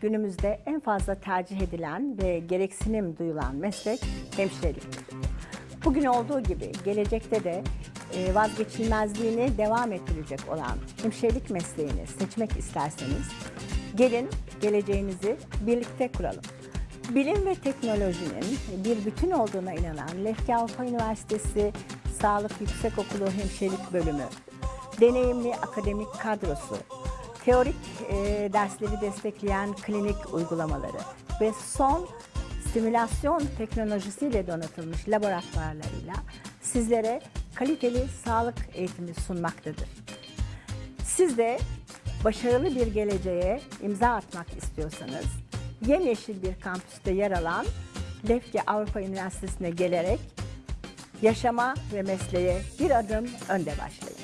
günümüzde en fazla tercih edilen ve gereksinim duyulan meslek hemşireliktir. Bugün olduğu gibi gelecekte de e, vazgeçilmezliğini devam ettirecek olan hemşirelik mesleğini seçmek isterseniz gelin geleceğinizi birlikte kuralım. Bilim ve teknolojinin bir bütün olduğuna inanan Lefke Avrupa Üniversitesi Sağlık Yüksekokulu Hemşirelik Bölümü, deneyimli akademik kadrosu, teorik e, dersleri destekleyen klinik uygulamaları ve son simülasyon teknolojisiyle donatılmış laboratuvarlarıyla sizlere kaliteli sağlık eğitimi sunmaktadır. Siz de başarılı bir geleceğe imza atmak istiyorsanız yemyeşil bir kampüste yer alan Lefke Avrupa Üniversitesi'ne gelerek yaşama ve mesleğe bir adım önde başlayın.